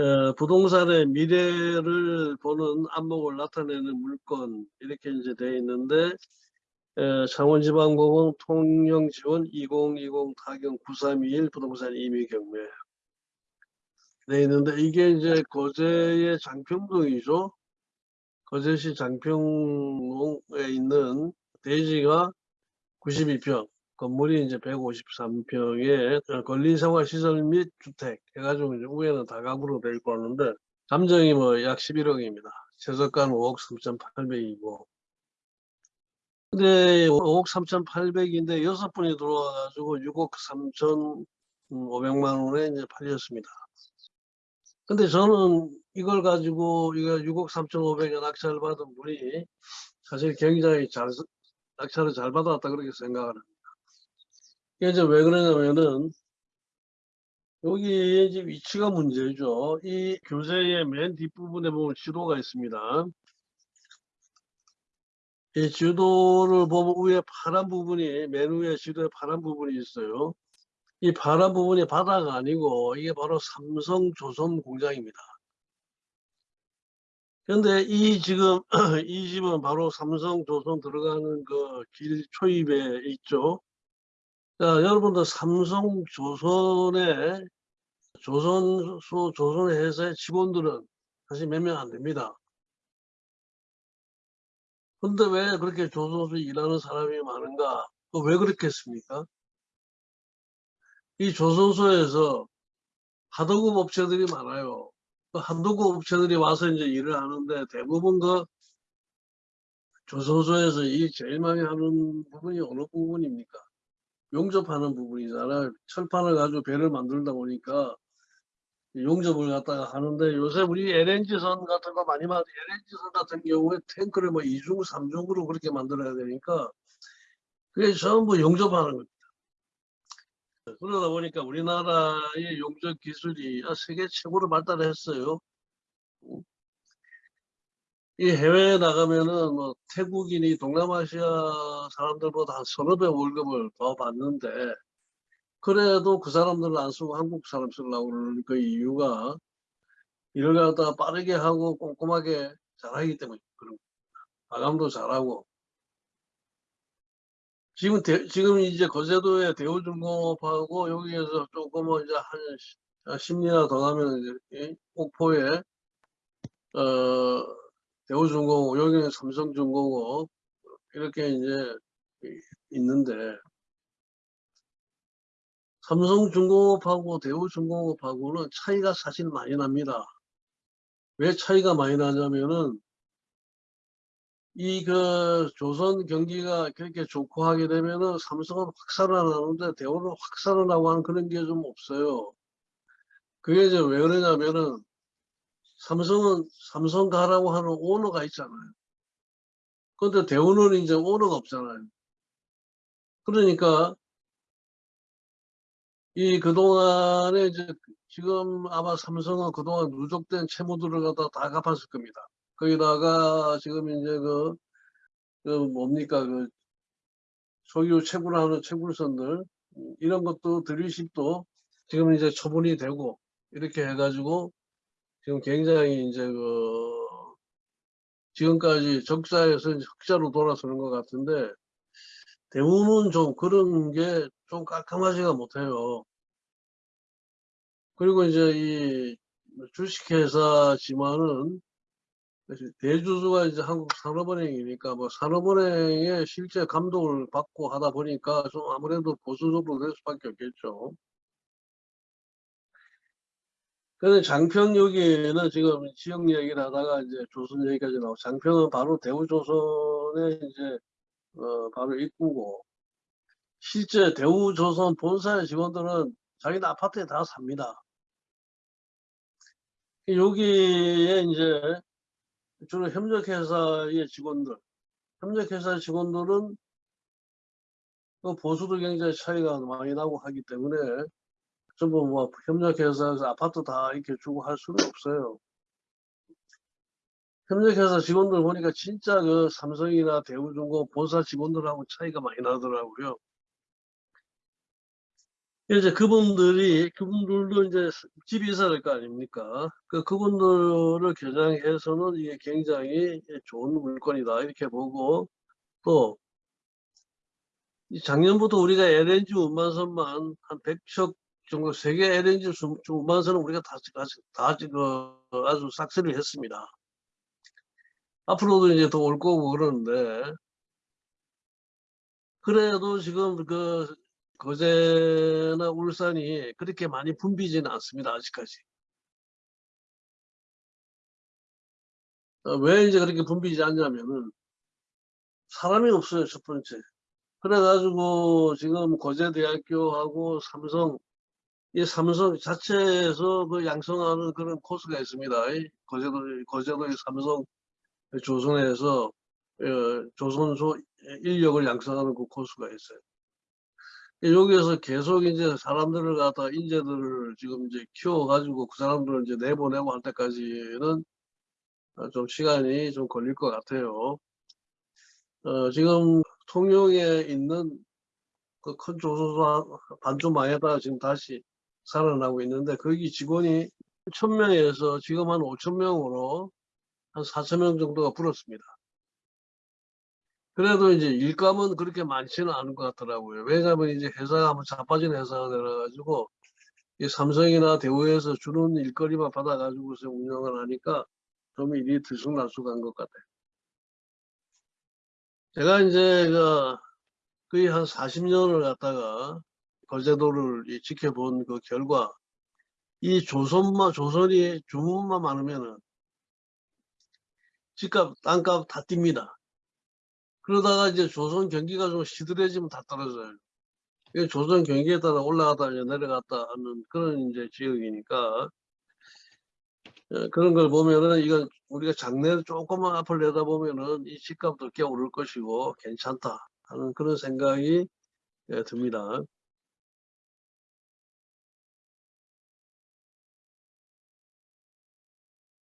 어, 부동산의 미래를 보는 안목을 나타내는 물건 이렇게 이제 되어 있는데 어, 창원지방법원 통영지원 2020 타경 9321 부동산 임의 경매 되어 있는데 이게 이제 거제의 장평동이죠. 거제시 장평동에 있는 대지가 92평, 건물이 이제 153평에 권리생활시설 및 주택 해가지고 이제 위에는 다가구로 되어 있고 하는데 감정이 뭐 약 11억입니다. 최저가는 5억 3,800이고 근데 5억 3,800인데 여섯 분이 들어와가지고 6억 3,500만 원에 이제 팔렸습니다. 근데 저는 이걸 가지고 이거 6억 3,500에 낙찰 받은 분이 사실 굉장히 잘 낙찰을 잘 받았다 그렇게 생각을 합니다. 이제 왜 그러냐면은 여기 이제 위치가 문제죠. 이 교재의 맨 뒷부분에 보면 지도가 있습니다. 이 지도를 보면 위에 파란 부분이 맨 위에 지도에 파란 부분이 있어요. 이 파란 부분이 바다가 아니고 이게 바로 삼성 조선 공장입니다. 그런데 이 지금 이 집은 바로 삼성 조선 들어가는 그 길 초입에 있죠. 자, 여러분들 삼성 조선의 조선소 조선 회사의 직원들은 사실 몇 명 안 됩니다. 근데 왜 그렇게 조선소 일하는 사람이 많은가? 왜 그렇겠습니까? 이 조선소에서 하도급 업체들이 많아요. 그 하도급 업체들이 와서 이제 일을 하는데 대부분 그 조선소에서 이 제일 많이 하는 부분이 어느 부분입니까? 용접하는 부분이잖아요. 철판을 가지고 배를 만들다 보니까 용접을 갖다가 하는데 요새 우리 LNG선 같은 거 많이 만들 LNG선 같은 경우에 탱크를 뭐 2중, 3중으로 그렇게 만들어야 되니까 그게 전부 용접하는 겁니다. 그러다 보니까 우리나라의 용접 기술이 세계 최고로 발달했어요. 이 해외에 나가면은 뭐 태국인이 동남아시아 사람들보다 한 서너 배 월급을 더 받는데 그래도 그 사람들은 안 쓰고 한국 사람 쓰려고 그러는 그 이유가 일을 갖다가 빠르게 하고 꼼꼼하게 잘하기 때문에 그런 마감도 잘하고 지금 대, 지금 이제 거제도의 대우중공업하고 여기에서 조금 이제 한 10년이나 더 가면 이제 옥포에 어 대우중공업, 여기는 삼성중공업 이렇게 이제 있는데 삼성중공업하고 대우중공업하고는 차이가 사실 많이 납니다. 왜 차이가 많이 나냐면은 이 그 조선 경기가 그렇게 좋고 하게 되면은 삼성은 확 살아나는데 대우는 확 살아나고 하는 그런 게 좀 없어요. 그게 이제 왜 그러냐면은 삼성은 삼성 가라고 하는 오너가 있잖아요. 그런데 대우는 이제 오너가 없잖아요. 그러니까 이 그동안에 이제 지금 아마 삼성은 그동안 누적된 채무들을 갖다 다 갚았을 겁니다. 거기다가 지금 이제 그, 그 뭡니까 그 소유 채굴하는 채굴선들 이런 것도 드리십도 지금 이제 처분이 되고 이렇게 해가지고 지금 굉장히 이제 그 지금까지 적자에서 흑자로 돌아서는 것 같은데 대부분 좀 그런 게 좀 깔끔하지가 못해요. 그리고 이제 이 주식회사지만은 대주주가 이제 한국 산업은행이니까 뭐 산업은행의 실제 감독을 받고 하다 보니까 좀 아무래도 보수적으로 될 수밖에 없겠죠. 근데 장평 여기에는 지금 지역 얘기를 하다가 이제 조선 얘기까지 나오고 장평은 바로 대우조선의 이제 어 바로 입구고 실제 대우조선 본사의 직원들은 자기네 아파트에 다 삽니다. 여기에 이제 주로 협력회사의 직원들, 협력회사 직원들은 그 보수도 굉장히 차이가 많이 나고 하기 때문에 전부 뭐 협력회사에서 아파트 다 이렇게 주고 할 수는 없어요. 협력회사 직원들 보니까 진짜 그 삼성이나 대우중공 본사 직원들하고 차이가 많이 나더라고요. 이제 그분들이 그분들도 이제 집이 있어야 될거 아닙니까? 그 그분들을 겨냥해서는 이게 굉장히 좋은 물건이다 이렇게 보고 또이 작년부터 우리가 LNG 운반선만 한 100척 정도 세계 LNG 수- 주- 운반선은 우리가 다, 다, 다 아주 싹쓸이를 했습니다. 앞으로도 이제 더 올 거고 그러는데 그래도 지금 그 거제나 울산이 그렇게 많이 붐비지는 않습니다. 아직까지. 어, 왜 이제 그렇게 붐비지 않냐면은 사람이 없어요. 첫 번째. 그래가지고 지금 거제대학교하고 삼성 이 삼성 자체에서 그 양성하는 그런 코스가 있습니다. 이 거제도 거제도의 삼성 조선에서 어, 조선소 인력을 양성하는 그 코스가 있어요. 여기에서 계속 이제 사람들을 갖다 인재들을 지금 이제 키워가지고 그 사람들을 이제 내보내고 할 때까지는 어, 좀 시간이 좀 걸릴 것 같아요. 어, 지금 통영에 있는 그 큰 조선소 반쯤 망했다가 지금 다시 살아나고 있는데 거기 직원이 1000명에서 지금 한 5000명으로 한 4000명 정도가 불었습니다. 그래도 이제 일감은 그렇게 많지는 않은 것 같더라고요. 왜냐하면 이제 회사가 한번 자빠진 회사가 되어가지고 이 삼성이나 대우에서 주는 일거리만 받아가지고서 운영을 하니까 좀 일이 들쑥날쑥한 것 같아요. 제가 이제 그 거의 한 40년을 갖다가 거제도를 이 지켜본 그 결과 이 조선만 조선이 주문만 많으면은 집값 땅값 다 뜁니다. 그러다가 이제 조선 경기가 좀 시들해지면 다 떨어져요. 이 조선 경기에 따라 올라갔다 내려갔다 하는 그런 이제 지역이니까 어, 그런 걸 보면은 이건 우리가 장래를 조금만 앞을 내다보면은 이 집값도 꽤 오를 것이고 괜찮다 하는 그런 생각이 예, 듭니다.